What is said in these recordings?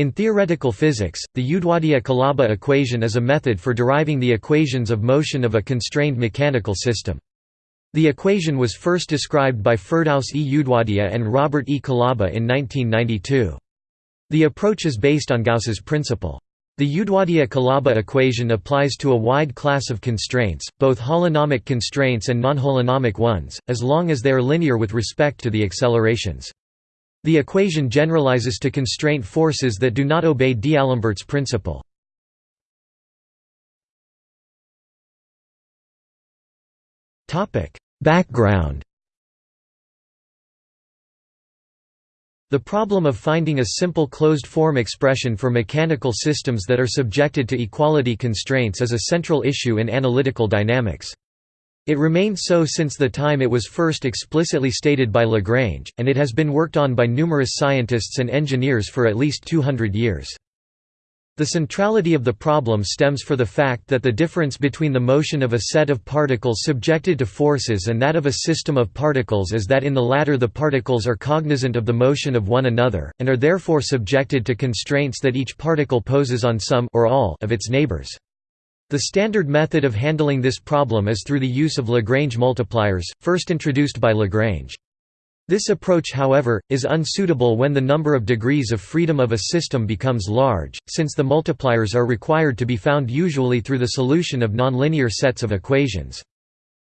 In theoretical physics, the Udwadia-Kalaba equation is a method for deriving the equations of motion of a constrained mechanical system. The equation was first described by Firdaus E. Udwadia and Robert E. Kalaba in 1992. The approach is based on Gauss's principle. The Udwadia-Kalaba equation applies to a wide class of constraints, both holonomic constraints and non-holonomic ones, as long as they are linear with respect to the accelerations. The equation generalizes to constraint forces that do not obey D'Alembert's principle. Background The problem of finding a simple closed-form expression for mechanical systems that are subjected to equality constraints is a central issue in analytical dynamics. It remained so since the time it was first explicitly stated by Lagrange, and it has been worked on by numerous scientists and engineers for at least 200 years. The centrality of the problem stems for the fact that the difference between the motion of a set of particles subjected to forces and that of a system of particles is that in the latter the particles are cognizant of the motion of one another, and are therefore subjected to constraints that each particle poses on some or all of its neighbors. The standard method of handling this problem is through the use of Lagrange multipliers, first introduced by Lagrange. This approach however, is unsuitable when the number of degrees of freedom of a system becomes large, since the multipliers are required to be found usually through the solution of nonlinear sets of equations.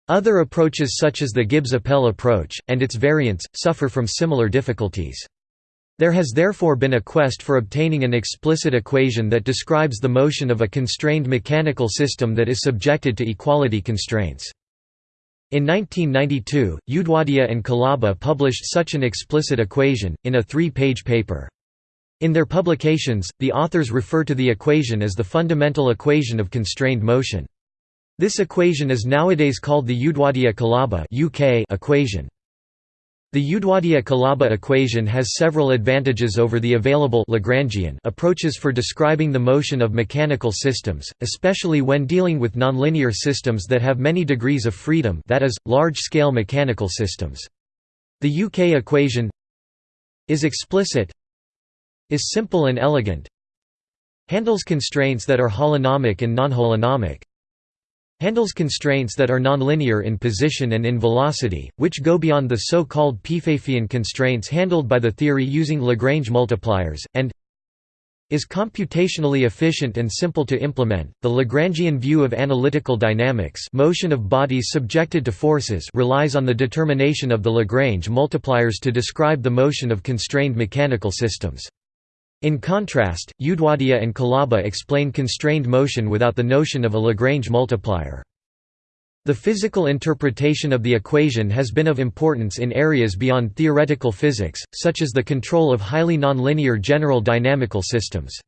Other approaches such as the Gibbs-Appell approach, and its variants, suffer from similar difficulties. There has therefore been a quest for obtaining an explicit equation that describes the motion of a constrained mechanical system that is subjected to equality constraints. In 1992, Udwadia and Kalaba published such an explicit equation, in a three-page paper. In their publications, the authors refer to the equation as the fundamental equation of constrained motion. This equation is nowadays called the Udwadia-Kalaba equation. The Udwadia-Kalaba equation has several advantages over the available Lagrangian approaches for describing the motion of mechanical systems, especially when dealing with nonlinear systems that have many degrees of freedom that is, large-scale mechanical systems. The UK equation is explicit is simple and elegant handles constraints that are holonomic and non-holonomic handles constraints that are nonlinear in position and in velocity, which go beyond the so-called Pfaffian constraints handled by the theory using Lagrange multipliers, and is computationally efficient and simple to implement. The Lagrangian view of analytical dynamics, motion of bodies subjected to forces, relies on the determination of the Lagrange multipliers to describe the motion of constrained mechanical systems. In contrast, Udwadia and Kalaba explain constrained motion without the notion of a Lagrange multiplier. The physical interpretation of the equation has been of importance in areas beyond theoretical physics, such as the control of highly nonlinear general dynamical systems.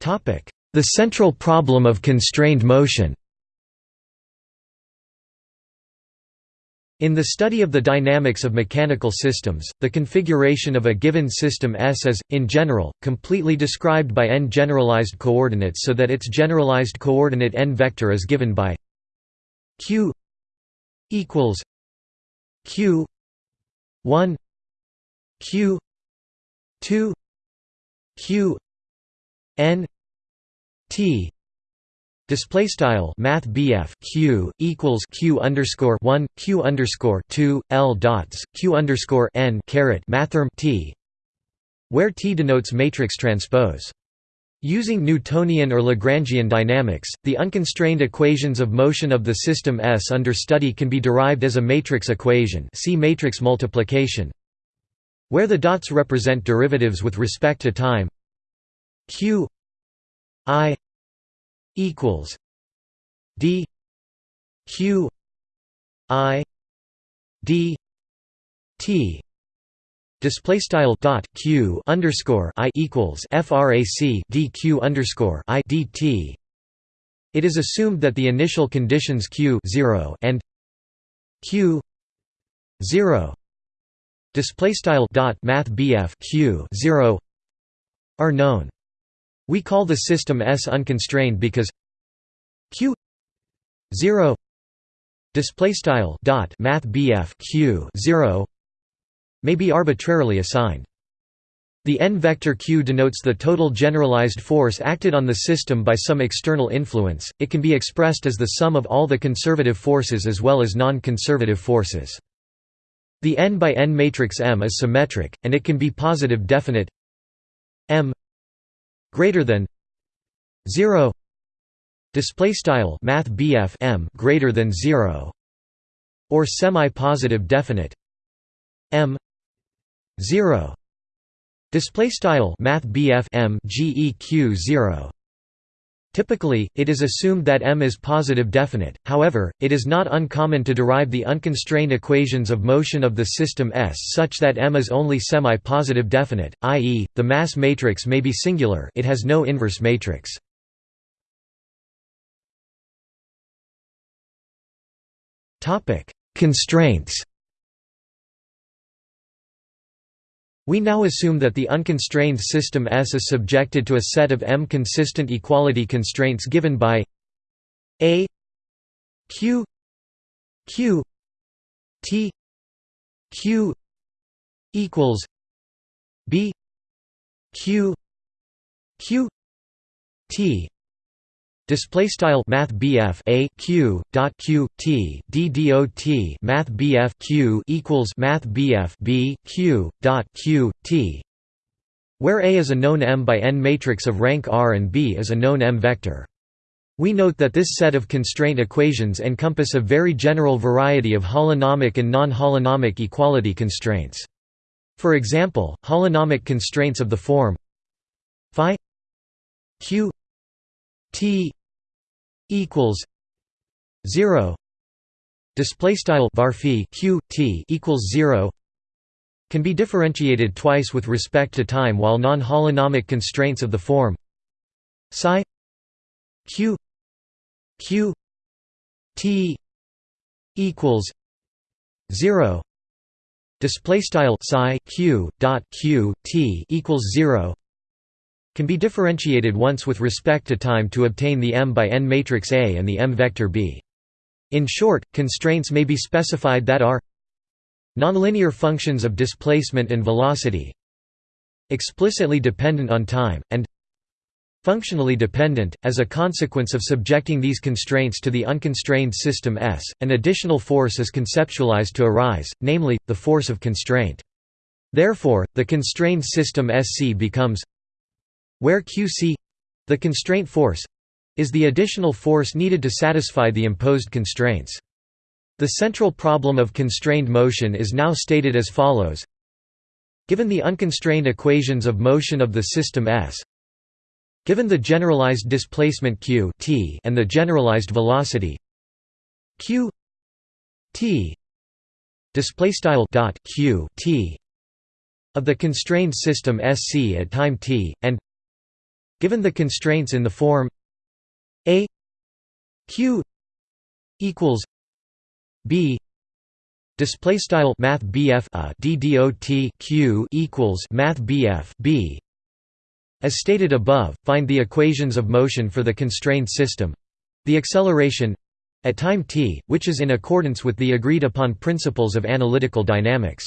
The central problem of constrained motion In the study of the dynamics of mechanical systems, the configuration of a given system S is, in general, completely described by n generalized coordinates so that its generalized coordinate n vector is given by q equals q 1 q 2 q n t Display style Math Q equals Q underscore one Q underscore two L dots Q underscore N caret mathrm T where T denotes matrix transpose. Using Newtonian or Lagrangian dynamics, the unconstrained equations of motion of the system S under study can be derived as a matrix equation see matrix multiplication where the dots represent derivatives with respect to time q i equals D Q I D T Display style dot q underscore i equals frac dq underscore i dt. It is assumed that the initial conditions q 0 and q 0 display style dot math q 0 are known. We call the system S unconstrained because Q 0 display style dot math q 0 may be arbitrarily assigned. The n-vector q denotes the total generalized force acted on the system by some external influence, it can be expressed as the sum of all the conservative forces as well as non-conservative forces. The n by n matrix M is symmetric, and it can be positive definite M greater than 0 display style math M greater than 0 or semi-positive definite M 0 Display style Math M GEQ 0 Typically, it is assumed that M is positive definite, however, it is not uncommon to derive the unconstrained equations of motion of the system S such that M is only semi-positive definite, i.e., the mass matrix may be singular it has no inverse matrix. Constraints We now assume that the unconstrained system S is subjected to a set of M consistent equality constraints given by A Q Q T Q equals B Q Q T Display style Math BF a q dot q t d Math BF q equals Math BF b q dot q t, where A is a known M by n matrix of rank R and B is a known M vector. We note that this set of constraint equations encompass a very general variety of holonomic and non-holonomic equality constraints. For example, holonomic constraints of the form phi q t equals 0 display style var q t equals 0 can be differentiated twice with respect to time while non-holonomic constraints of the form psi q q t equals 0 display style psi q dot q t equals 0 can be differentiated once with respect to time to obtain the M by n matrix A and the M vector B. In short, constraints may be specified that are nonlinear functions of displacement and velocity explicitly dependent on time, and functionally dependent. As a consequence of subjecting these constraints to the unconstrained system S, an additional force is conceptualized to arise, namely, the force of constraint. Therefore, the constrained system SC becomes where Qc the constraint force is the additional force needed to satisfy the imposed constraints. The central problem of constrained motion is now stated as follows Given the unconstrained equations of motion of the system S Given the generalized displacement q t and the generalized velocity q t display style dot q t of the constrained system SC at time t and Given the constraints in the form a q equals b display style math bf a uh, ddot q equals math bf b. As stated above find the equations of motion for the constrained system. The acceleration at time t which is in accordance with the agreed upon principles of analytical dynamics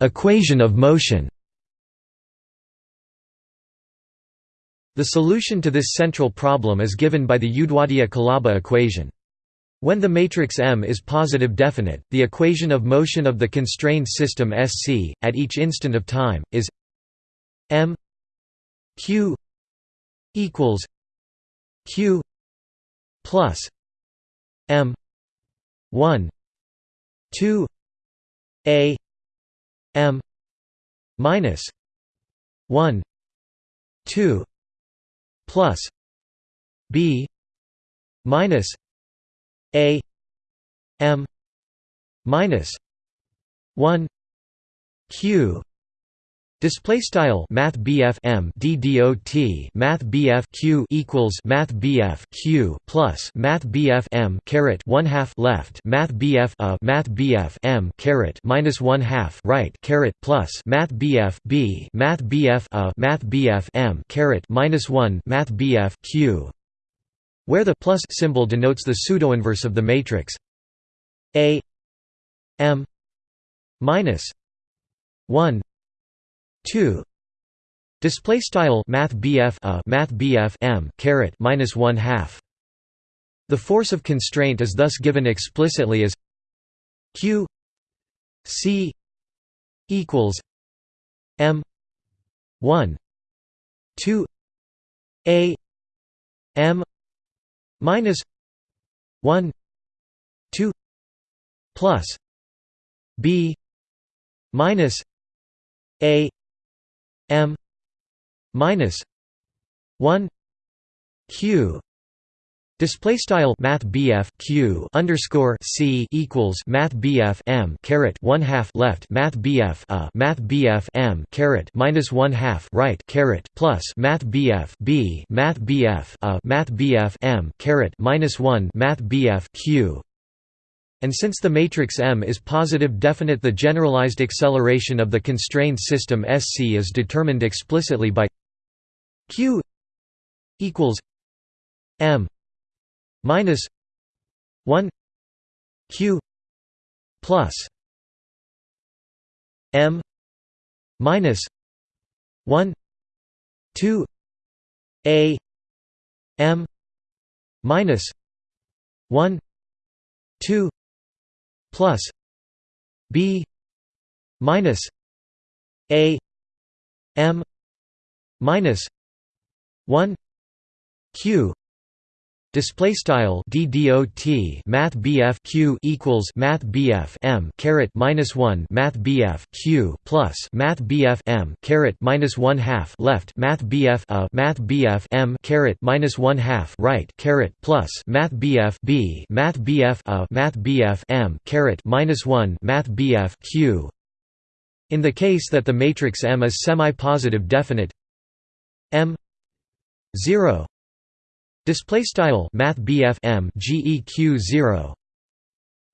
Equation of motion The solution to this central problem is given by the Udwadia-Kalaba equation. When the matrix M is positive definite, the equation of motion of the constrained system SC, at each instant of time, is m q equals q plus m 1 2 a m minus 1 2 plus b minus a m minus 1 q Display style Math BF M D D O T Math BF Q equals Math BF Q plus Math BF M caret one half left Math BF a Math BF M caret minus one half right caret plus Math BF B Math BF a Math BF M caret minus one Math BF Q where the plus symbol denotes the pseudoinverse of the matrix A M minus 1 2 display style math BF a uh, math BF M caret minus 1 half. The force of constraint is thus given explicitly as Q C equals M one two A M minus one two plus B minus A M minus one Q. Display style Math Q underscore C equals Math BF M caret one half left Math BF a uh, Math BF M caret minus one half right caret plus Math BF B Math BF a uh, Math BF M caret minus one Math BF Q and since the matrix M is positive definite the generalized acceleration of the constrained system SC is determined explicitly by Q equals M minus 1 q plus m minus 1 2 a m minus 1 2 plus b minus a m minus 1 q Display style DDOT Math BF Q equals Math BF M caret minus one Math BF Q plus Math BF M caret minus one half left Math BF a Math BF M caret minus one half right caret plus Math BF B Math BF a Math BF M caret minus one Math BF Q in the case that the matrix M is semi-positive definite M 0 Display style Math M GEQ 0.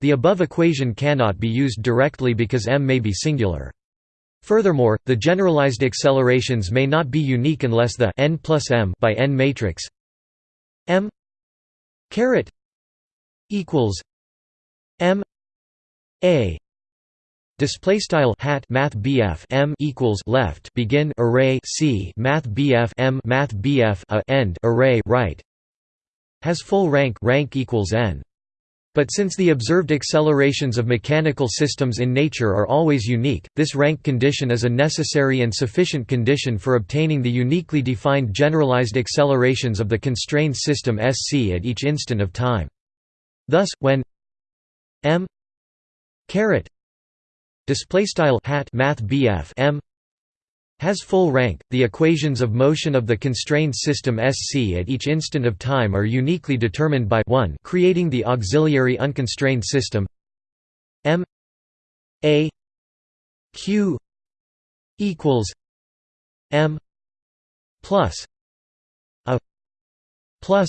The above equation cannot be used directly because m may be singular. Furthermore, the generalized accelerations may not be unique unless the n plus m by n matrix m caret equals m a Display style hat Math BF M equals left begin array C Math BF M Math BF a end array right has full rank rank equals n. But since the observed accelerations of mechanical systems in nature are always unique, this rank condition is a necessary and sufficient condition for obtaining the uniquely defined generalized accelerations of the constrained system SC at each instant of time. Thus, when m caret display style hat math BF m has full rank. The equations of motion of the constrained system SC at each instant of time are uniquely determined by 1 creating the auxiliary unconstrained system M A Q equals M plus a plus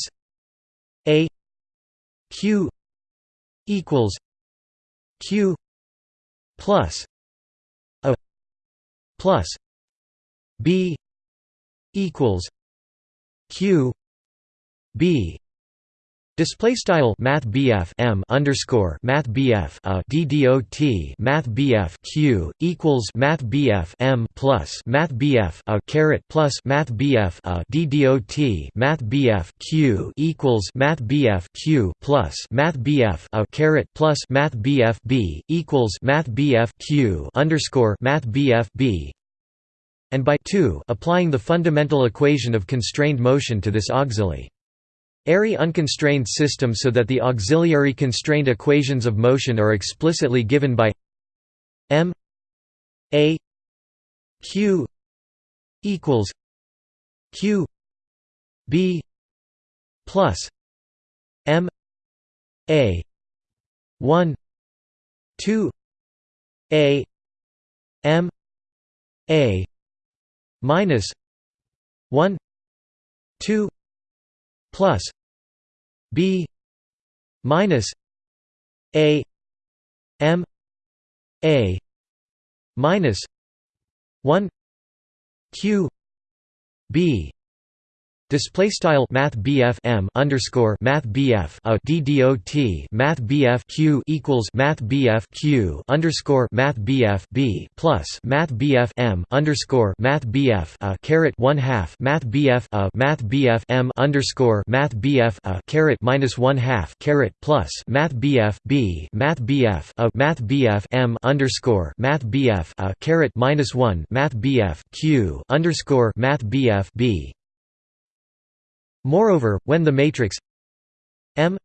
A Q equals Q plus a plus B equals Q B Display style Math M underscore Math a DDOT Math Q equals Math M plus Math a caret plus Math a DDOT Math Q equals Math Q plus Math a caret plus Math B equals Math Q underscore Math B and by 2 applying the fundamental equation of constrained motion to this auxiliary. Airy unconstrained system so that the auxiliary constrained equations of motion are explicitly given by m a q equals q b plus m a 1 2 a m a minus 1 2 plus b minus a m a minus 1 q b Display style Math M underscore Math BF a DDOT Math BF Q equals Math BF Q underscore Math B plus Math M underscore Math BF a caret one half Math BF a Math M underscore Math BF a caret minus one half caret plus Math BF B Math BF a Math M underscore Math BF a caret minus one Math BF Q underscore Math BF B Moreover, when the matrix M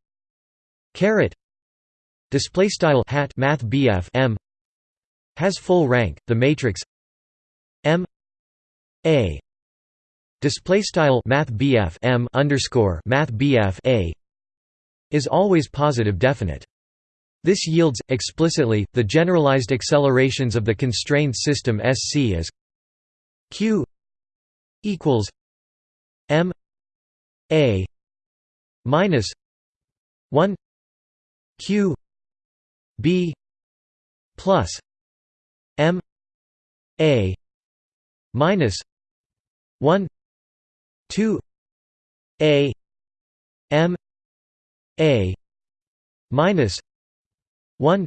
caret display style hat math BF M has full rank, the matrix M A display style math BF M underscore math BF A is always positive definite. This yields, explicitly, the generalized accelerations of the constrained system SC as q equals m a minus 1 q b plus m a minus 1 2 a m a minus 1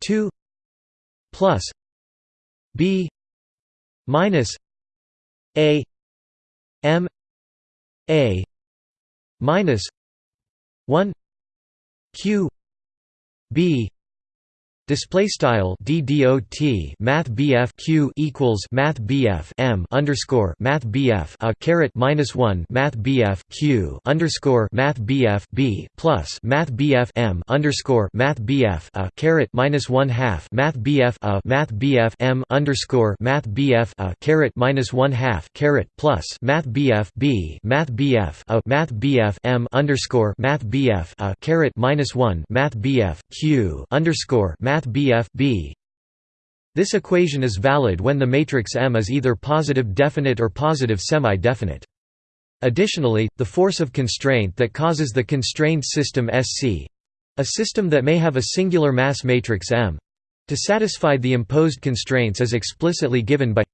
2 plus b minus a m a minus 1 q b Display style DDOT Math BF Q equals Math BF M underscore Math BF a caret minus one Math BF Q underscore Math BF B plus Math BF M underscore Math BF a caret minus one half Math BF a Math BF M underscore Math BF a caret minus one half caret plus Math BF B Math BF a Math BF M underscore Math BF a caret minus one Math BF Q underscore Math Math BF B. This equation is valid when the matrix M is either positive definite or positive semi-definite. Additionally, the force of constraint that causes the constrained system SC—a system that may have a singular mass matrix M, to satisfy the imposed constraints is explicitly given by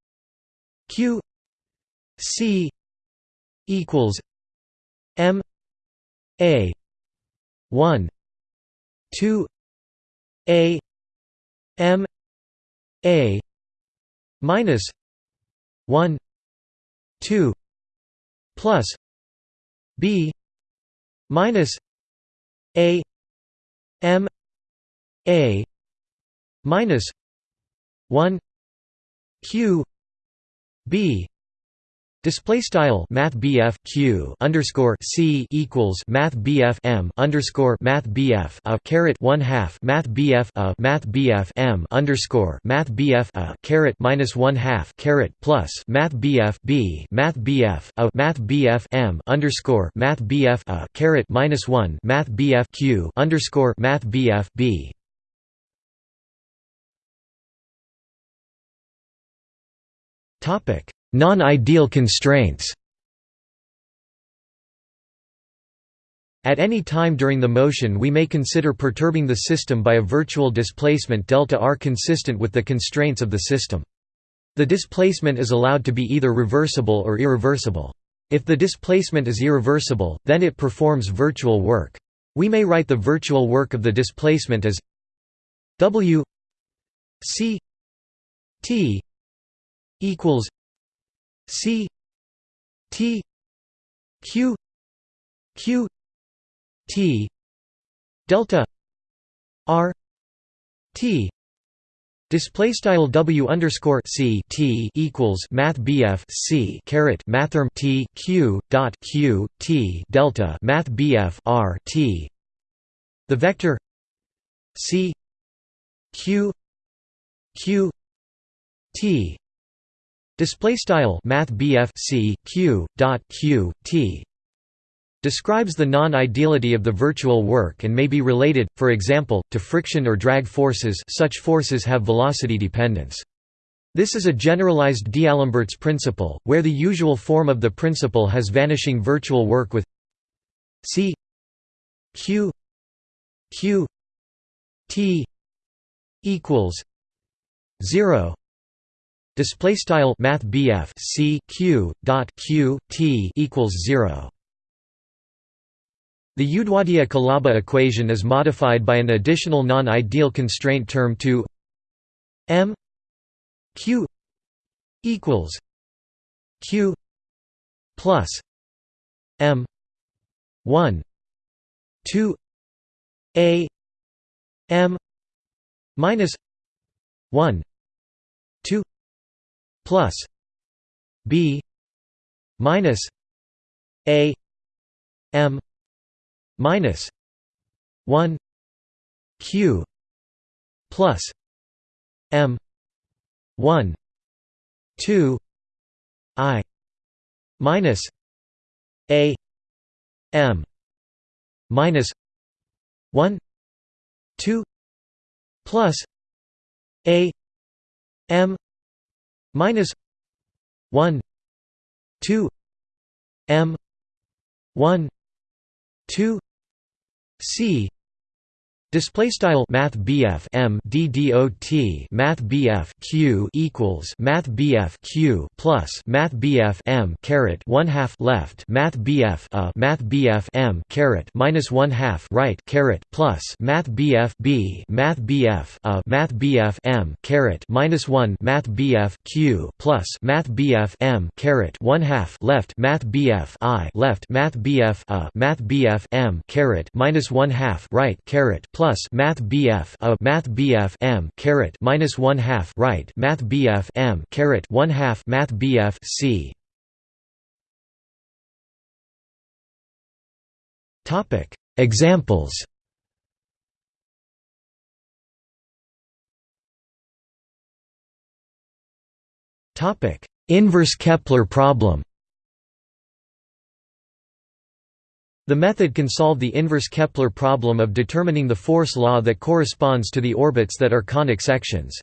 Q C equals M A 1 2 A M A minus one two plus B minus A M A minus one Q B Display style Math Q underscore C equals Math M underscore Math bf a caret one half Math bf a Math M underscore Math BF a caret minus one half caret plus Math B Math a Math M underscore Math a caret minus one Math Q underscore Math B Topic Non-ideal constraints At any time during the motion we may consider perturbing the system by a virtual displacement delta r consistent with the constraints of the system. The displacement is allowed to be either reversible or irreversible. If the displacement is irreversible, then it performs virtual work. We may write the virtual work of the displacement as w c t equals C T Q Q T delta R T Display style W underscore C T equals Math BF C caret Mathrm T Q dot Q T delta Math BF R T. The vector C Q Q T Display style Math C Q dot Q T describes the non-ideality of the virtual work and may be related, for example, to friction or drag forces such forces have velocity dependence. This is a generalized D'Alembert's principle, where the usual form of the principle has vanishing virtual work with C Q Q T equals 0 Display style Math C Q dot Q T equals zero. The Udwadia-Kalaba equation is modified by an additional non-ideal constraint term to m q equals q plus m 1 2 a m minus 1 2 plus b minus a m minus 1 q plus m 1 2 i minus a m minus 1 2 plus a m minus 1 2 m 1 2 c Display style Math BF M D D O T Math BF Q equals Math BF Q plus Math BF M caret one half left Math BF a Math BF M caret minus one half right caret plus Math BF B Math BF a Math BF M caret minus one Math BF Q plus Math BF M caret one half left Math BF I left Math BF a Math BF M caret minus one half right caret plus plus Math BF a Math BF M caret minus one half right Math BF M caret one half Math BF C. Topic. Examples. Topic. Inverse Kepler problem The method can solve the inverse Kepler problem of determining the force law that corresponds to the orbits that are conic sections.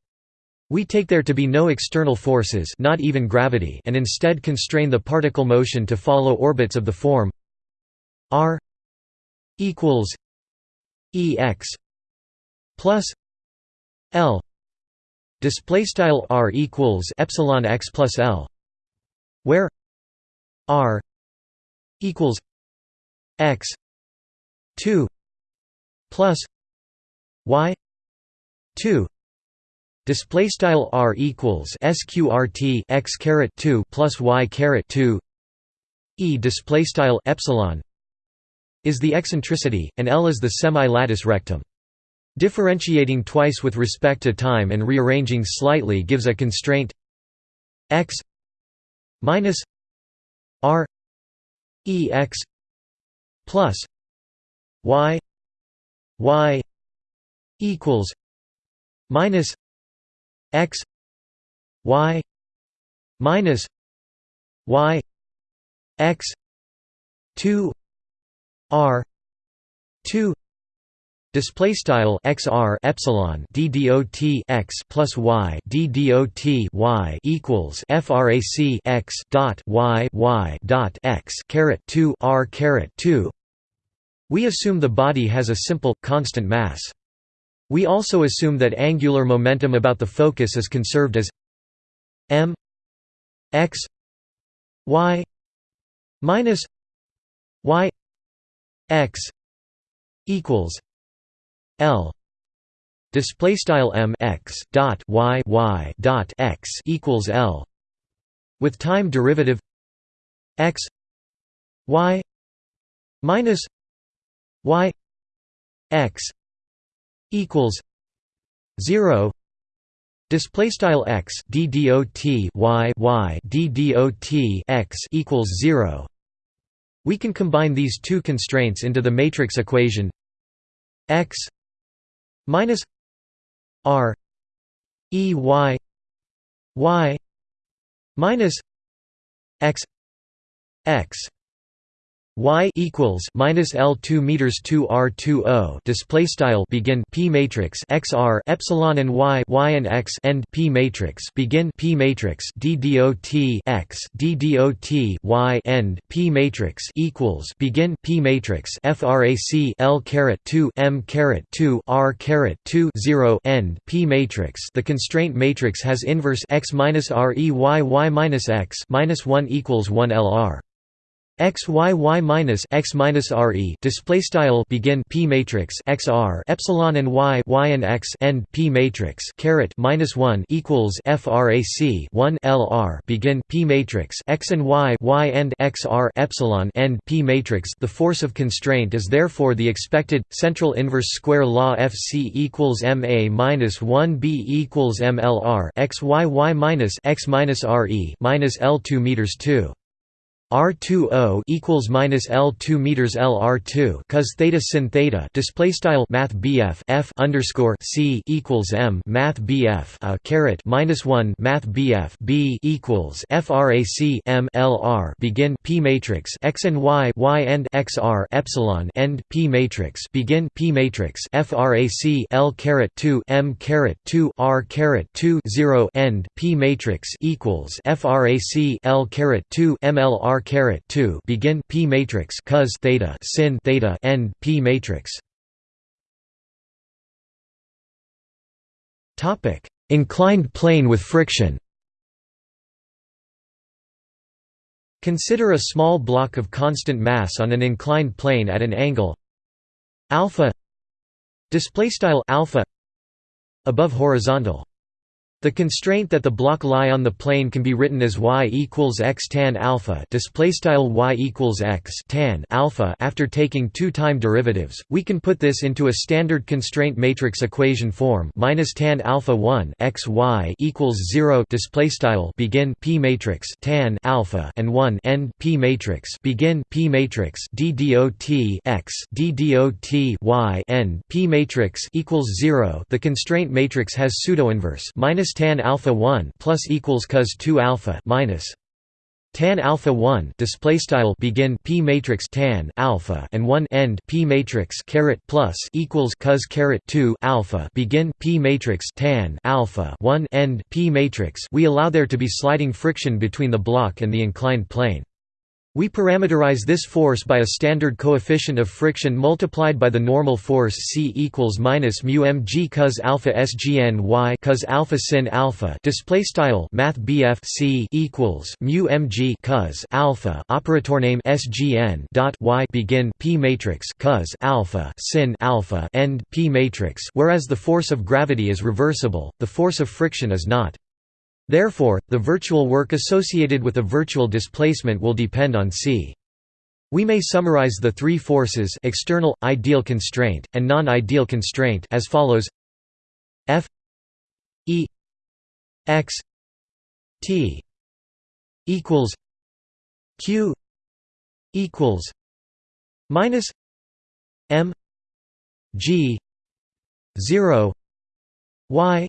We take there to be no external forces not even gravity and instead constrain the particle motion to follow orbits of the form r equals ex plus l display style r equals epsilon x plus l where r equals x 2 plus y 2 display style r equals sqrt x caret 2 plus y caret 2 e display style epsilon is the eccentricity and l is the semi-latus rectum. Differentiating twice with respect to time and rearranging slightly gives a constraint. X minus r e x plus y y equals minus x y minus y x 2 r 2 Display style xr epsilon ddot x plus y ddot y equals frac x dot y y dot x caret two r caret two we assume the body has a simple, constant mass. We also assume that angular momentum about the focus is conserved as m x y minus y x equals l display style m x dot y y dot x equals l with time derivative x y minus y x equals 0 display style x d dot y y d dot x equals 0 we can combine these two constraints into the matrix equation x minus r e y y minus x x y equals minus L two meters two R two O display style begin P matrix XR epsilon and y y and x end P matrix begin P matrix D dot x D dot y end P matrix equals begin P matrix frac L caret two M caret two R caret two zero end P matrix. The constraint matrix has inverse x minus R e y y minus x minus one equals one L R x y y minus x minus r e display style begin p matrix x r epsilon and y y and x end p matrix caret minus one equals frac one l r begin p matrix x and y y and x r epsilon end p matrix. The force of constraint is therefore the expected central inverse square law F c equals m a minus one b equals m l r x y y minus x minus r e minus l two meters two. R20 equals minus L2 meters LR2 cos theta sin theta display style Math BF F underscore C equals M Math BF a uh, caret minus one Math BF B equals FRAC M LR begin P matrix X and Y Y and XR epsilon end P matrix begin P matrix FRAC L caret two M caret two R caret two zero end P matrix equals FRAC L caret two MLR caret 2 begin p matrix cos theta sin theta end p matrix. Topic inclined plane with friction. Consider a small block of constant mass on an inclined plane at an angle alpha display style alpha above horizontal the constraint that the block lie on the plane can be written as y equals x tan alpha display style y equals x tan alpha after taking two time derivatives. We can put this into a standard constraint matrix equation form minus tan alpha 1 x y equals 0 display style begin p matrix tan alpha and 1 end p matrix begin p matrix d dot x d dot y end p matrix equals 0. The constraint matrix has pseudo inverse minus tan alpha 1 plus equals cos 2 alpha minus tan alpha 1 display style begin p matrix tan alpha and 1 end p matrix caret plus equals cos caret 2 alpha begin p matrix tan alpha 1 end p matrix. We allow there to be sliding friction between the block and the inclined plane we parameterize this force by a standard coefficient of friction multiplied by the normal force C equals minus mu mg cos alpha sgn y cos alpha sin alpha. Display style Math BF C equals mu mg cos alpha operator name sgn dot y begin P matrix cos alpha sin alpha end P matrix. Whereas the force of gravity is reversible, the force of friction is not. Therefore, the virtual work associated with a virtual displacement will depend on c. We may summarize the three forces external, ideal constraint, and non-ideal constraint as follows F E X T equals Q equals minus M G zero Y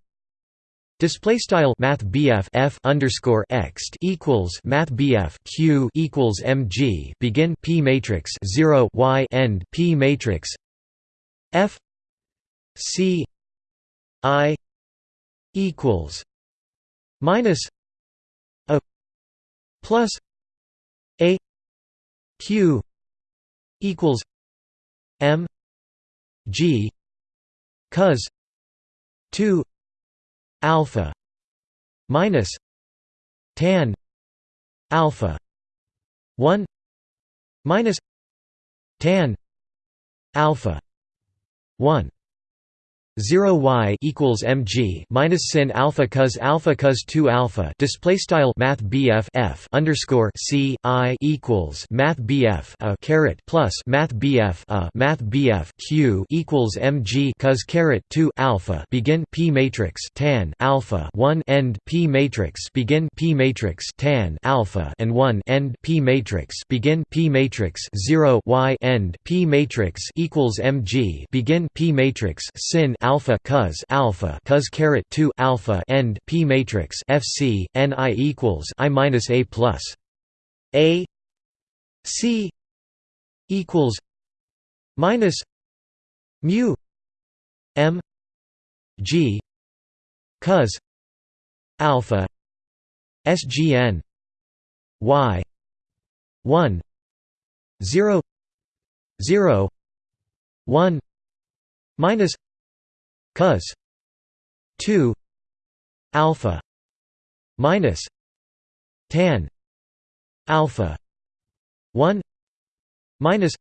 Display style Math BF F underscore X equals Math BF Q equals MG begin P matrix zero Y end P matrix F C I equals minus a plus a Q equals M G. Cos two alpha minus tan alpha 1 minus tan alpha 1 0 y equals mg minus sin alpha cos alpha cos 2 alpha display style math bf f underscore c i equals math bf a caret plus math bf a math bf q equals mg cos caret 2 alpha begin p matrix tan alpha 1 end p matrix begin p matrix tan alpha and 1 end p matrix begin p matrix 0 y end p matrix equals mg begin p matrix sin alpha cos alpha cos caret 2 alpha end p matrix fc ni equals i minus a plus. A c equals minus mu m g cos alpha sgn y 1 0 0 1 minus cos 2 alpha minus tan alpha 1 minus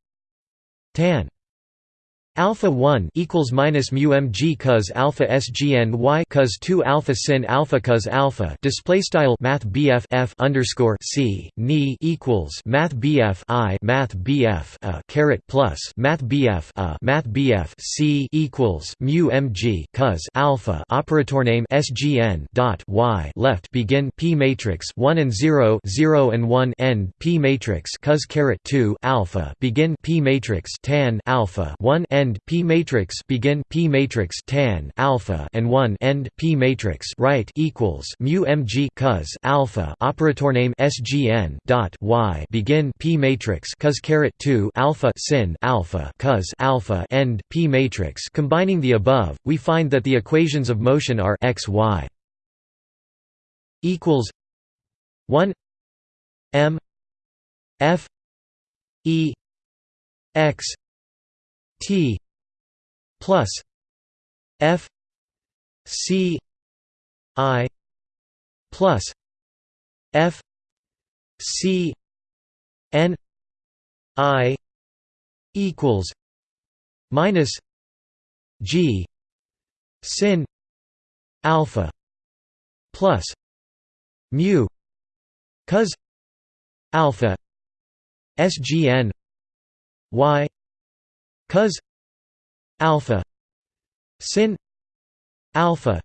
tan alpha 1 equals minus mu mg cos alpha sgn y cos 2 alpha sin alpha cos alpha display style math bf f underscore c ni equals math bf i math bf a caret plus math bf a math bf c equals mu mg cos alpha operator name sgn dot y left begin p matrix 1 and 0 0 and 1 end p matrix cos caret 2 alpha begin p matrix tan alpha 1 end end P matrix begin P matrix tan alpha and 1 end P matrix right equals mu mg cos alpha operator name SGN dot y begin P matrix cos caret 2 alpha sin alpha cos alpha end P matrix. Combining the above we find that the equations of motion are x y equals 1 m f e x T plus F C I plus F C N I equals minus G sin alpha plus mu cos alpha SGN Y cos alpha sin alpha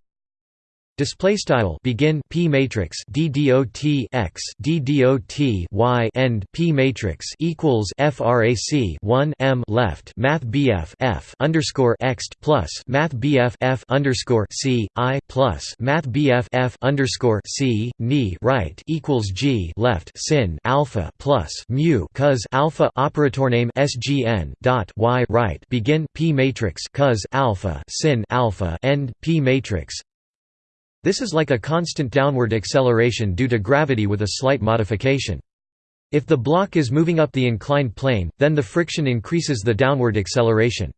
Display style begin p matrix d dot x d dot y end p matrix equals frac 1 m left math bf f underscore x plus math bf f underscore c i plus math bf f underscore c right equals g left sin alpha plus mu cos alpha operator name sgn dot y right begin p matrix cos alpha sin alpha end p matrix this is like a constant downward acceleration due to gravity with a slight modification. If the block is moving up the inclined plane, then the friction increases the downward acceleration.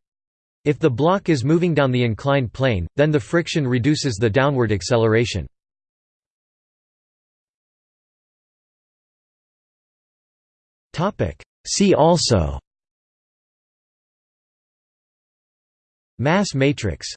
If the block is moving down the inclined plane, then the friction reduces the downward acceleration. See also Mass matrix